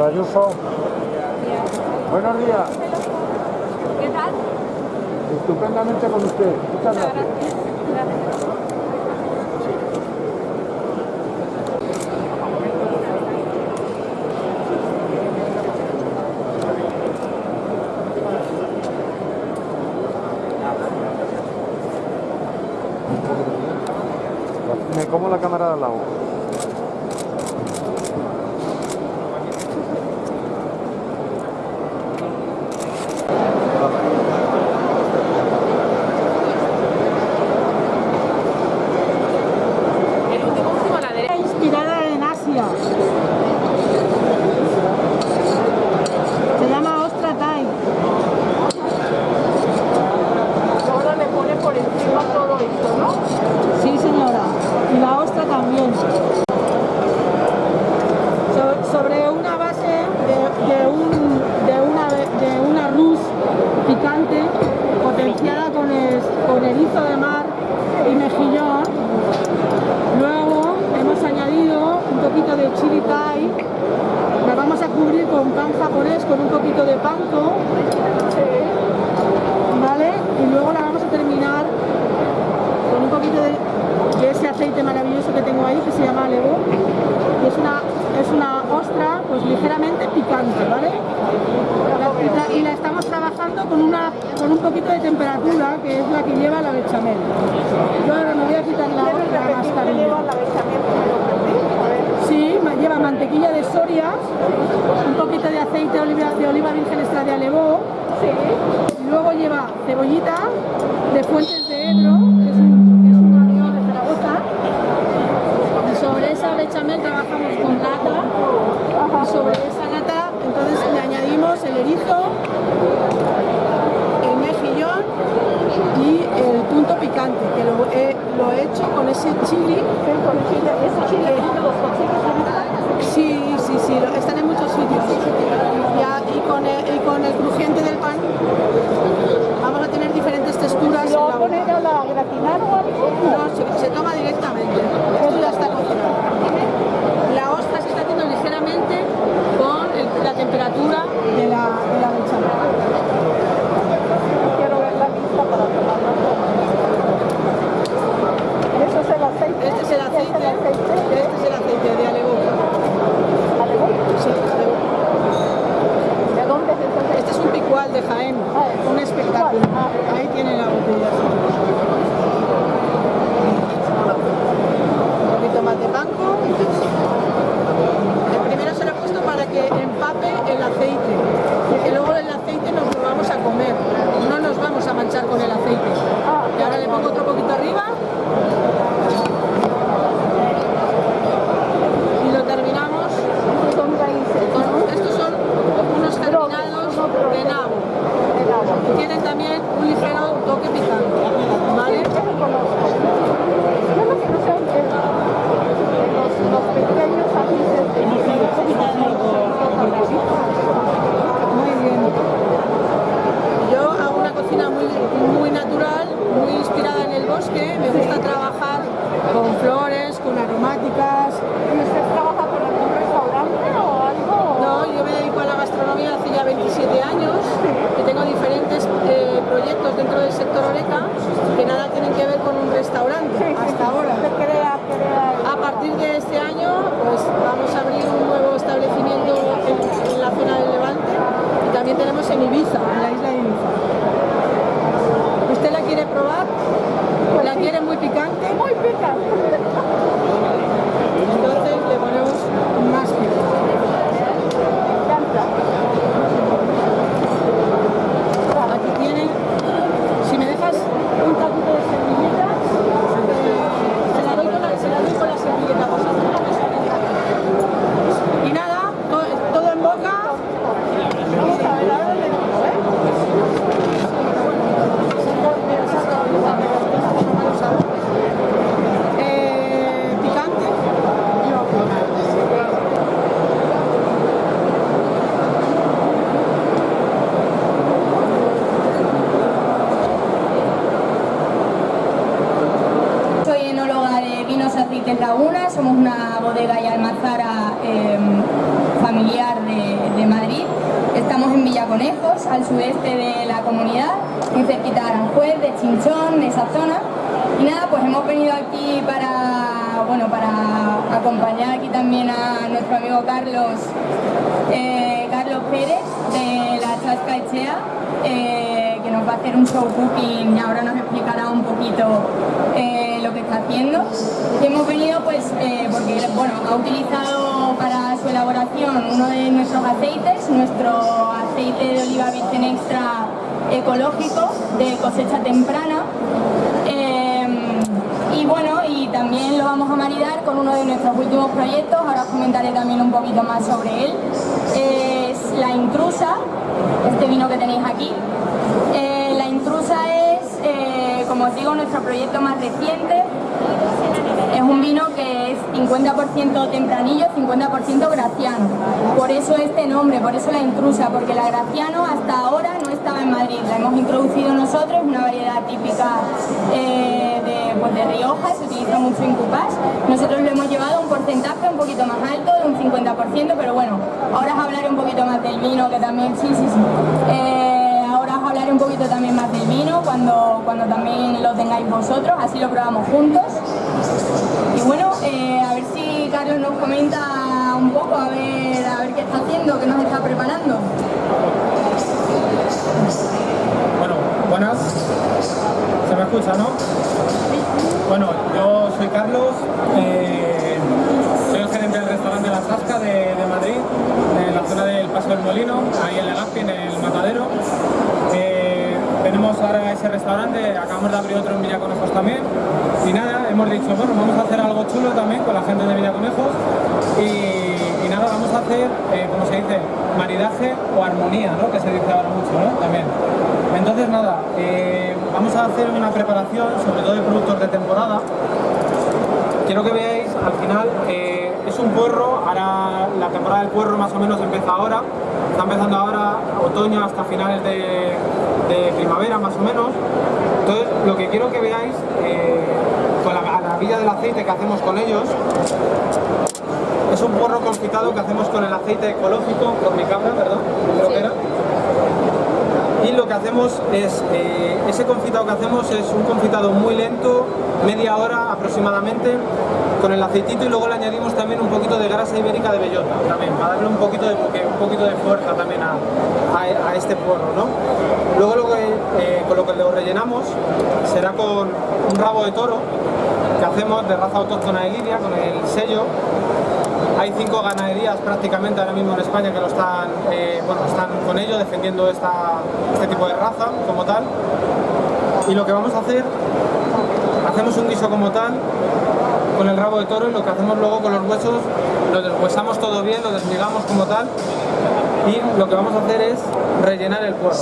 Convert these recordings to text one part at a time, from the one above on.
señora Ayuso. Buenos días. ¿Qué tal? Estupendamente con usted. Muchas gracias. gracias. Me como la cámara de al lado. con pan japonés con un poquito de panko, ¿vale? Y luego la vamos a terminar con un poquito de, ese aceite maravilloso que tengo ahí que se llama levo y es una, es una ostra pues ligeramente picante, ¿vale? Y la estamos trabajando con, una, con un poquito de temperatura que es la que lleva la bechamel. Yo ahora me voy a quitar la ostra mantequilla de soria, un poquito de aceite de oliva, virgen extra de alevó, luego lleva cebollita de fuentes de Ebro, que es un, es de Zaragoza, y sobre esa bechamel trabajamos con nata, sobre esa nata entonces le añadimos el erizo, el mejillón y el punto picante, que lo he, hecho con ese chili, ese chile picante, muy Somos una bodega y almazara eh, familiar de, Madrid. Estamos en Villaconejos, al sudeste de la comunidad, muy cerquita de Aranjuez, de Chinchón, de esa zona. Y nada, pues hemos venido aquí para, bueno, para acompañar aquí también a nuestro amigo Carlos, eh, Carlos Pérez de la Chasca Echea, eh, que nos va a hacer un show cooking y ahora nos explicará un poquito eh, haciendo. Y hemos venido pues eh, porque bueno, ha utilizado para su elaboración uno de nuestros aceites, nuestro aceite de oliva virgen extra ecológico de cosecha temprana. Eh, y bueno, y también lo vamos a maridar con uno de nuestros últimos proyectos, ahora os comentaré también un poquito más sobre él. Es La Intrusa, este vino que tenéis aquí. Eh, la Intrusa es, como os digo, nuestro proyecto más reciente. Es un vino que es 50% tempranillo, 50% graciano. Por eso este nombre, por eso la intrusa, porque la graciano hasta ahora no estaba en Madrid. La hemos introducido nosotros, una variedad típica eh, de, pues de Rioja, se utiliza mucho en cupás. Nosotros lo hemos llevado a un porcentaje un poquito más alto, de un 50%, pero bueno, ahora os hablaré un poquito más del vino, que también, sí, sí, sí. Eh, ahora os hablaré un poquito también más del vino, cuando, cuando también lo tengáis vosotros, así lo probamos juntos. Y ese restaurante, acabamos de abrir otro en Villaconejos también. Y nada, hemos dicho, bueno, vamos a hacer algo chulo también con la gente de Villaconejos. Y, y nada, vamos a hacer, eh, como se dice, maridaje o armonía, ¿no? Que se dice ahora mucho, ¿no? También. Entonces nada, eh, vamos a hacer una preparación, sobre todo de productos de temporada. Quiero que veáis, al final, eh, es un puerro, ahora la temporada del puerro más o menos empieza ahora, está empezando ahora otoño hasta finales de, de primavera más o menos. Entonces, lo que quiero que veáis, eh, con la maravilla del aceite que hacemos con ellos, es un porro confitado que hacemos con el aceite ecológico, con mi cabra, perdón, creo que era. Y lo que hacemos es, eh, ese confitado que hacemos es un confitado muy lento, media hora aproximadamente, con el aceitito y luego le añadimos también un poquito de grasa ibérica de bellota, también, para darle un poquito de, porque- un poquito de fuerza también a, a- a este porro, ¿no? Luego lo que, eh, con lo que lo rellenamos será con un rabo de toro que hacemos de raza autóctona de Lidia, con el sello, hay cinco ganaderías prácticamente ahora mismo en España que lo están, eh, bueno, están con ello defendiendo esta, este tipo de raza como tal. Y lo que vamos a hacer, hacemos un guiso como tal con el rabo de toro y lo que hacemos luego con los huesos, lo deshuesamos todo bien, lo desmigamos como tal y lo que vamos a hacer es rellenar el puerro.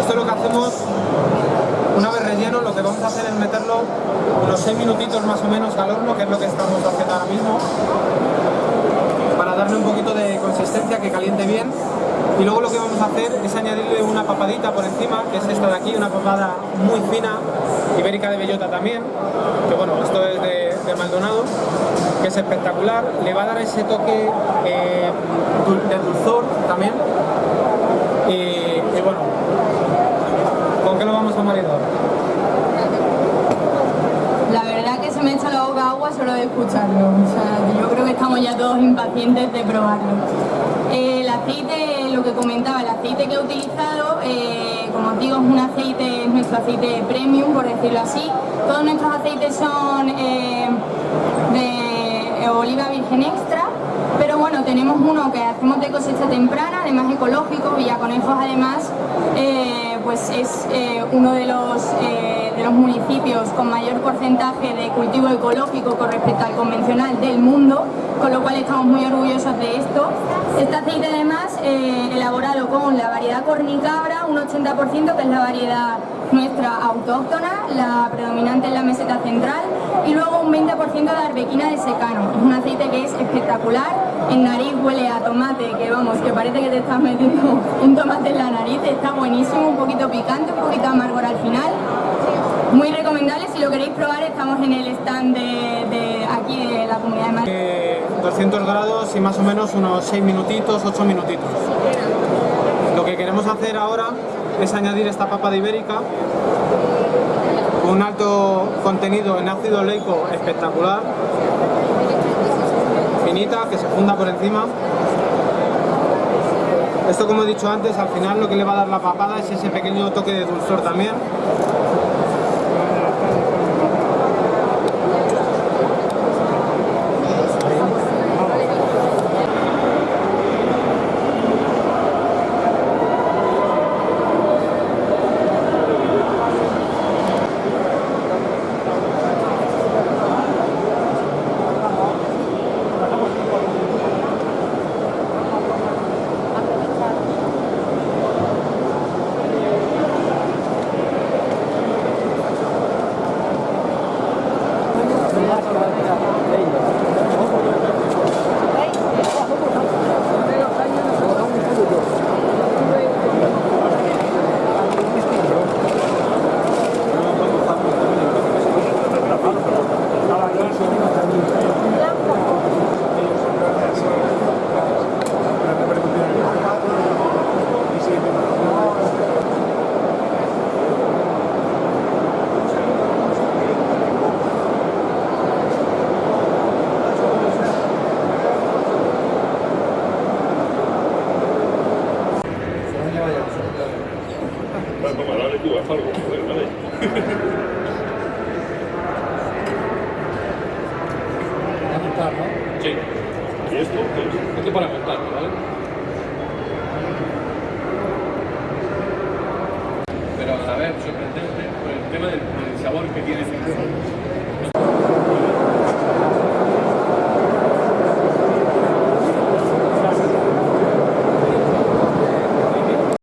Esto es lo que hacemos una vez relleno, lo que vamos a hacer es meterlo unos 6 minutitos más o menos al horno, que es lo que estamos haciendo ahora mismo, para darle un poquito de consistencia, que caliente bien. Y luego lo que vamos a hacer es añadirle una papadita por encima, que es esta de aquí, una papada muy fina, ibérica de bellota también, que bueno, esto es de, Maldonado, que es espectacular. Le va a dar ese toque eh, de dulzor también. Y, y bueno, ¿con qué lo vamos a maridar? La verdad que se me echa la boca agua solo de escucharlo. O sea, yo creo que estamos ya todos impacientes de probarlo. Eh, el aceite, lo que comentaba, el aceite que he utilizado, eh, como os digo, es un aceite, es nuestro aceite premium, por decirlo así. Todos nuestros aceites son eh, de oliva virgen extra, pero bueno, tenemos uno que hacemos de cosecha temprana, además ecológico, Villaconejos además, pues es uno de los, los municipios con mayor porcentaje de cultivo ecológico con respecto al convencional del mundo, con lo cual estamos muy orgullosos de esto. Este aceite además eh, elaborado con la variedad cornicabra, un 80% que es la variedad nuestra autóctona, la predominante en la meseta central, y luego un 20% de arbequina de secano. Es un aceite que es espectacular, en nariz huele a tomate, que vamos, que parece que te estás metiendo un tomate en la nariz, está buenísimo, un poquito picante, un poquito amargor al final. Muy recomendable, si lo queréis probar estamos en el stand de, aquí de la Comunidad de Madrid. Eh, 200 grados y más o menos unos 6 minutitos, 8 minutitos. Lo que queremos hacer ahora es añadir esta papa de ibérica un alto contenido en ácido oleico espectacular, finita, que se funda por encima. Esto como he dicho antes, al final lo que le va a dar la papada es ese pequeño toque de dulzor también. 何? ¿Y esto? Esto para montarlo, ¿vale? Pero a la vez sorprendente por el tema del, del sabor que tiene.